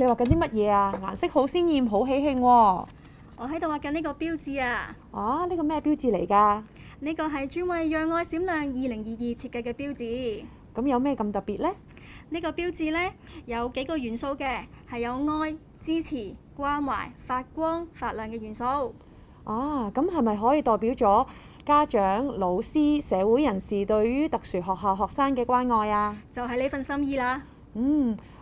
你畫緊啲乜嘢啊？顏色好鮮豔，好喜慶喎！我喺度畫緊呢個標誌啊！啊，呢個咩標誌嚟㗎？呢個係專為讓愛閃亮2022設計嘅標誌。咁有咩咁特別呢？呢個標誌呢，有幾個元素嘅，係有愛、支持、關懷、發光發亮嘅元素。啊，咁係咪可以代表咗家長、老師、社會人士對於特殊學校學生嘅關愛啊？就係呢份心意啦。嗯。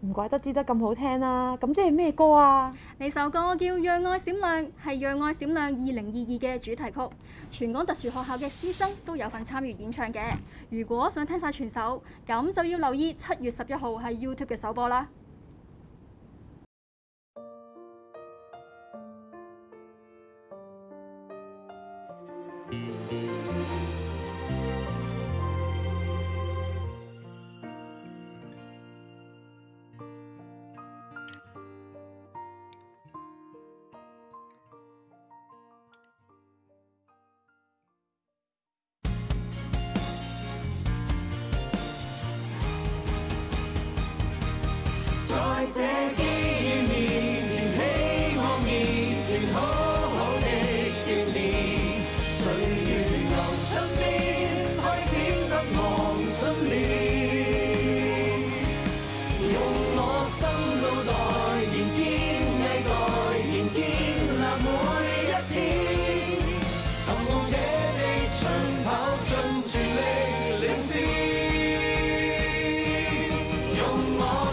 唔怪得知得咁好聽啦！咁即係咩歌啊？呢首歌叫《讓愛閃亮》，係《讓愛閃亮》二零二二嘅主題曲。全港特殊學校嘅師生都有份參與演唱嘅。如果想聽晒全首，咁就要留意七月十一號係 YouTube 嘅首播啦。Säuse gehen in sie Höhe.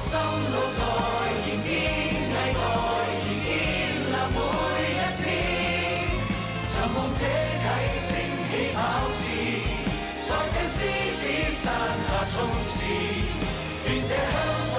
心路代延边，毅待延边立每一天。寻梦者启程起跑线，在这狮子山下冲刺。愿这香。